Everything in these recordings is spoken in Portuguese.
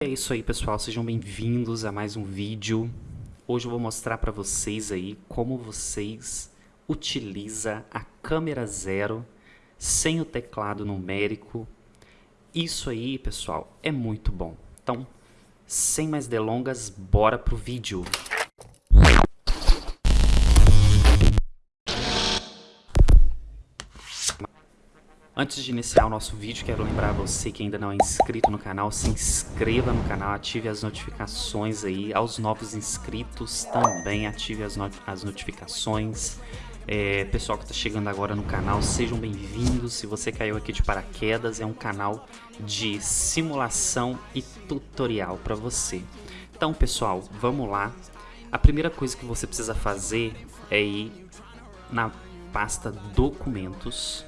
É isso aí pessoal, sejam bem-vindos a mais um vídeo. Hoje eu vou mostrar para vocês aí como vocês utilizam a câmera zero sem o teclado numérico. Isso aí pessoal é muito bom. Então, sem mais delongas, bora pro vídeo. Antes de iniciar o nosso vídeo, quero lembrar você que ainda não é inscrito no canal, se inscreva no canal, ative as notificações aí. Aos novos inscritos também ative as, not as notificações. É, pessoal que está chegando agora no canal, sejam bem-vindos. Se você caiu aqui de paraquedas, é um canal de simulação e tutorial para você. Então, pessoal, vamos lá. A primeira coisa que você precisa fazer é ir na pasta Documentos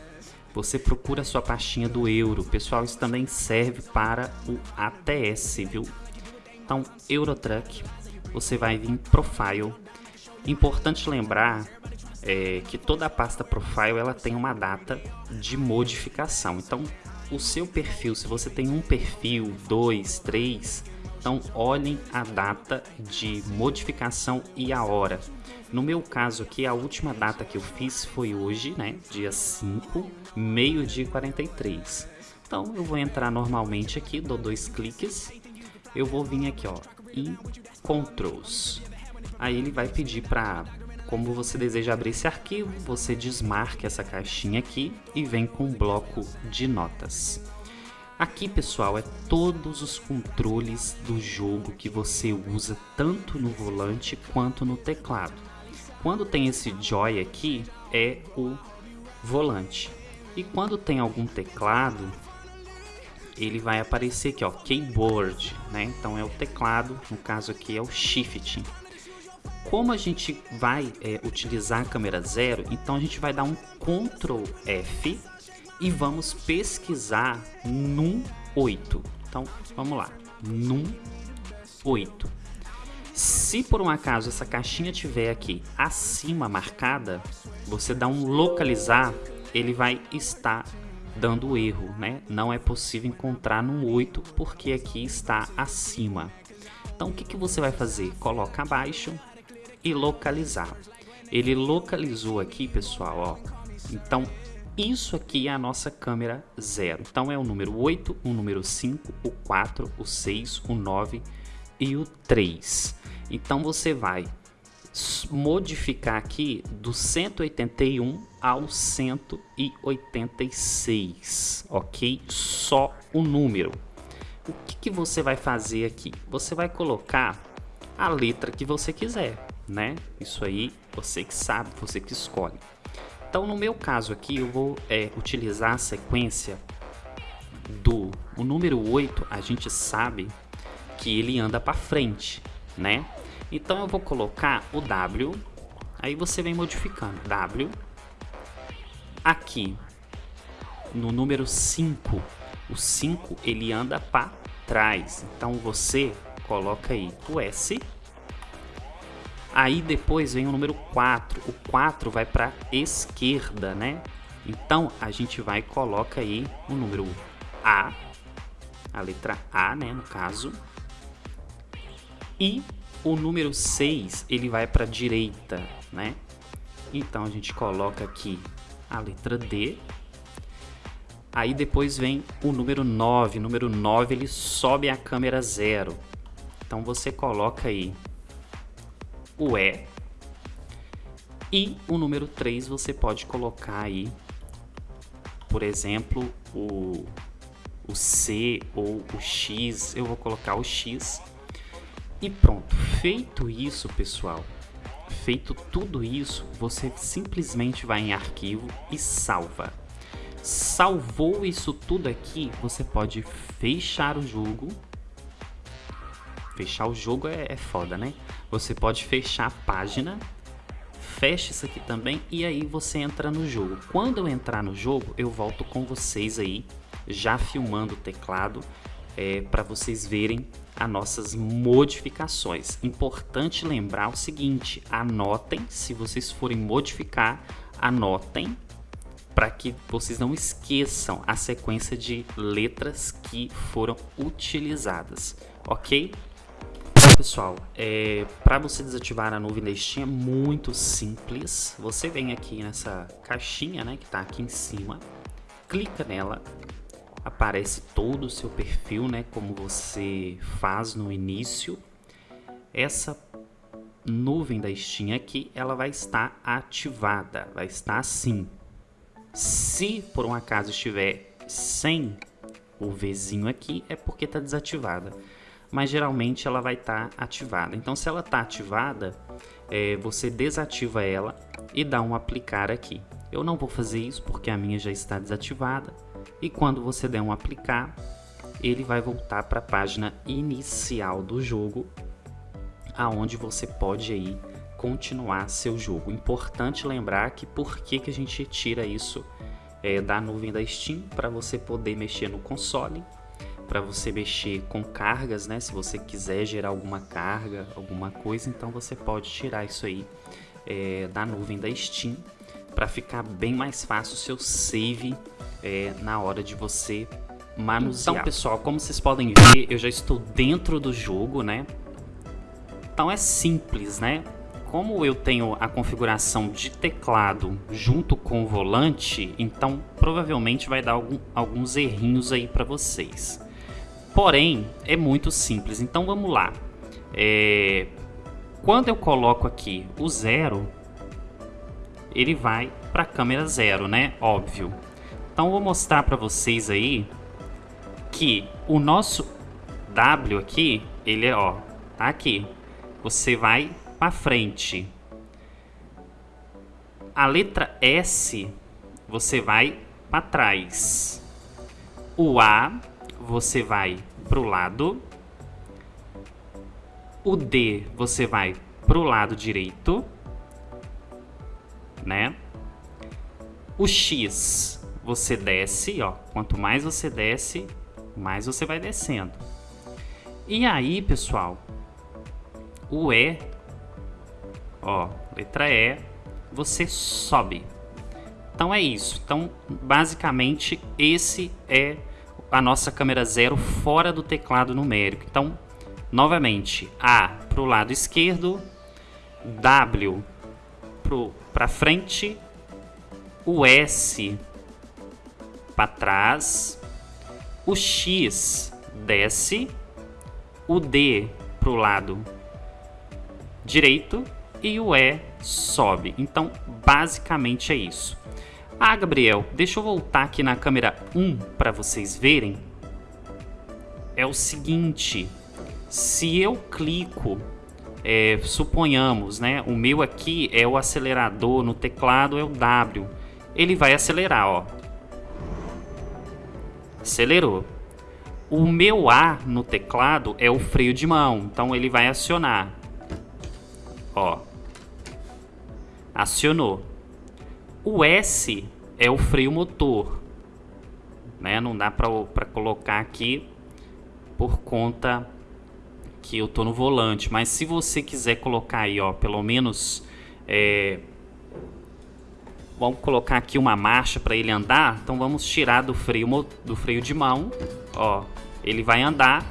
você procura a sua pastinha do euro. Pessoal, isso também serve para o ATS, viu? Então, Eurotruck, você vai vir em Profile. Importante lembrar é, que toda a pasta Profile ela tem uma data de modificação. Então, o seu perfil, se você tem um perfil, dois, três, então olhem a data de modificação e a hora. No meu caso aqui, a última data que eu fiz foi hoje, né? Dia 5, meio-dia 43. Então eu vou entrar normalmente aqui, dou dois cliques. Eu vou vir aqui, ó, em Controls. Aí ele vai pedir para como você deseja abrir esse arquivo, você desmarca essa caixinha aqui e vem com um bloco de notas. Aqui, pessoal, é todos os controles do jogo que você usa tanto no volante quanto no teclado. Quando tem esse joy aqui, é o volante. E quando tem algum teclado, ele vai aparecer aqui, ó, keyboard, né? Então é o teclado, no caso aqui é o shift. Como a gente vai é, utilizar a câmera zero, então a gente vai dar um Ctrl F e vamos pesquisar num 8. Então vamos lá, num 8. Se por um acaso essa caixinha tiver aqui acima marcada, você dá um localizar, ele vai estar dando erro, né? Não é possível encontrar no 8 porque aqui está acima. Então o que, que você vai fazer? Coloca abaixo e localizar. Ele localizou aqui, pessoal, ó. Então isso aqui é a nossa câmera zero. Então é o número 8, o número 5, o 4, o 6, o 9 e o 3. Então você vai modificar aqui do 181 ao 186, ok? Só o número. O que, que você vai fazer aqui? Você vai colocar a letra que você quiser, né? Isso aí você que sabe, você que escolhe. Então no meu caso aqui eu vou é, utilizar a sequência do o número 8, a gente sabe que ele anda para frente, né? Então eu vou colocar o W, aí você vem modificando. W, aqui no número 5, o 5 ele anda para trás. Então você coloca aí o S. Aí depois vem o número 4. O 4 vai para esquerda, né? Então a gente vai coloca aí o número A, a letra A, né, no caso. E o número 6, ele vai para direita, né? Então, a gente coloca aqui a letra D. Aí depois vem o número 9. O número 9, ele sobe a câmera zero. Então, você coloca aí o E. E o número 3, você pode colocar aí, por exemplo, o, o C ou o X. Eu vou colocar o X e pronto, feito isso pessoal, feito tudo isso, você simplesmente vai em arquivo e salva. Salvou isso tudo aqui, você pode fechar o jogo. Fechar o jogo é, é foda, né? Você pode fechar a página, fecha isso aqui também e aí você entra no jogo. Quando eu entrar no jogo, eu volto com vocês aí, já filmando o teclado, é, para vocês verem as nossas modificações. Importante lembrar o seguinte, anotem, se vocês forem modificar, anotem para que vocês não esqueçam a sequência de letras que foram utilizadas, ok? Pessoal, é, para você desativar a nuvem da Steam é muito simples. Você vem aqui nessa caixinha, né, que está aqui em cima, clica nela, aparece todo o seu perfil, né, como você faz no início. Essa nuvem da Steam aqui, ela vai estar ativada, vai estar assim. Se por um acaso estiver sem o Vzinho aqui, é porque está desativada mas geralmente ela vai estar tá ativada. Então, se ela está ativada, é, você desativa ela e dá um aplicar aqui. Eu não vou fazer isso porque a minha já está desativada. E quando você der um aplicar, ele vai voltar para a página inicial do jogo, aonde você pode aí continuar seu jogo. Importante lembrar que por que, que a gente tira isso é, da nuvem da Steam para você poder mexer no console para você mexer com cargas, né? Se você quiser gerar alguma carga, alguma coisa, então você pode tirar isso aí é, da nuvem da Steam para ficar bem mais fácil o seu save é, na hora de você manusear. Então, pessoal, como vocês podem ver, eu já estou dentro do jogo, né? Então é simples, né? Como eu tenho a configuração de teclado junto com o volante, então provavelmente vai dar algum, alguns errinhos aí para vocês. Porém, é muito simples. Então vamos lá. É... Quando eu coloco aqui o zero, ele vai para a câmera zero, né? Óbvio. Então vou mostrar para vocês aí que o nosso W aqui, ele é ó, tá aqui. Você vai para frente. A letra S você vai para trás. O A você vai para o lado. O D você vai para o lado direito. Né? O X você desce, ó. Quanto mais você desce, mais você vai descendo. E aí, pessoal, o E, ó, letra E, você sobe. Então é isso. Então, basicamente, esse é a nossa câmera zero fora do teclado numérico. Então, novamente, A para o lado esquerdo, W para frente, o S para trás, o X desce, o D para o lado direito e o E sobe. Então, basicamente é isso. Ah, Gabriel, deixa eu voltar aqui na câmera 1 para vocês verem. É o seguinte, se eu clico, é, suponhamos, né, o meu aqui é o acelerador, no teclado é o W, ele vai acelerar, ó. Acelerou. O meu A no teclado é o freio de mão, então ele vai acionar. Ó. Acionou. O S é o freio motor, né? Não dá para colocar aqui por conta que eu tô no volante, mas se você quiser colocar aí, ó, pelo menos é, vamos colocar aqui uma marcha para ele andar, então vamos tirar do freio do freio de mão, ó, ele vai andar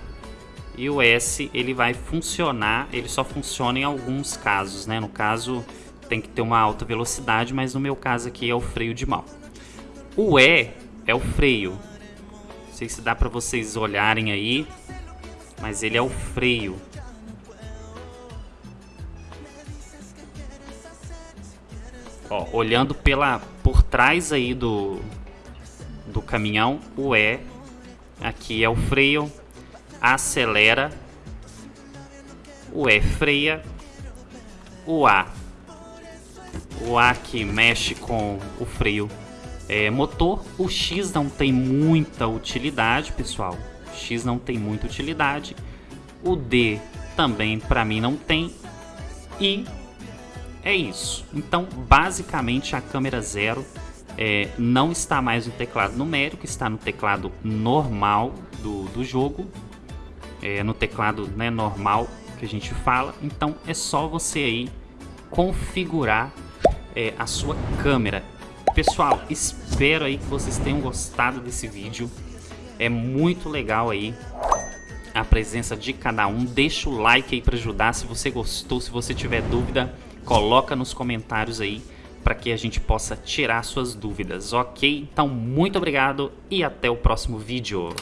e o S ele vai funcionar, ele só funciona em alguns casos, né? No caso tem que ter uma alta velocidade, mas no meu caso aqui é o freio de mão. O E é o freio. Não sei se dá para vocês olharem aí, mas ele é o freio. Ó, olhando pela por trás aí do do caminhão, o E aqui é o freio, acelera, o E freia, o A o A que mexe com o freio é, motor. O X não tem muita utilidade, pessoal. O X não tem muita utilidade. O D também para mim não tem. E é isso. Então, basicamente, a câmera zero é, não está mais no teclado numérico, está no teclado normal do, do jogo. É, no teclado né, normal que a gente fala. Então, é só você aí configurar é, a sua câmera. Pessoal, espero aí que vocês tenham gostado desse vídeo. É muito legal aí a presença de cada um. Deixa o like aí para ajudar. Se você gostou, se você tiver dúvida, coloca nos comentários aí para que a gente possa tirar suas dúvidas, ok? Então, muito obrigado e até o próximo vídeo.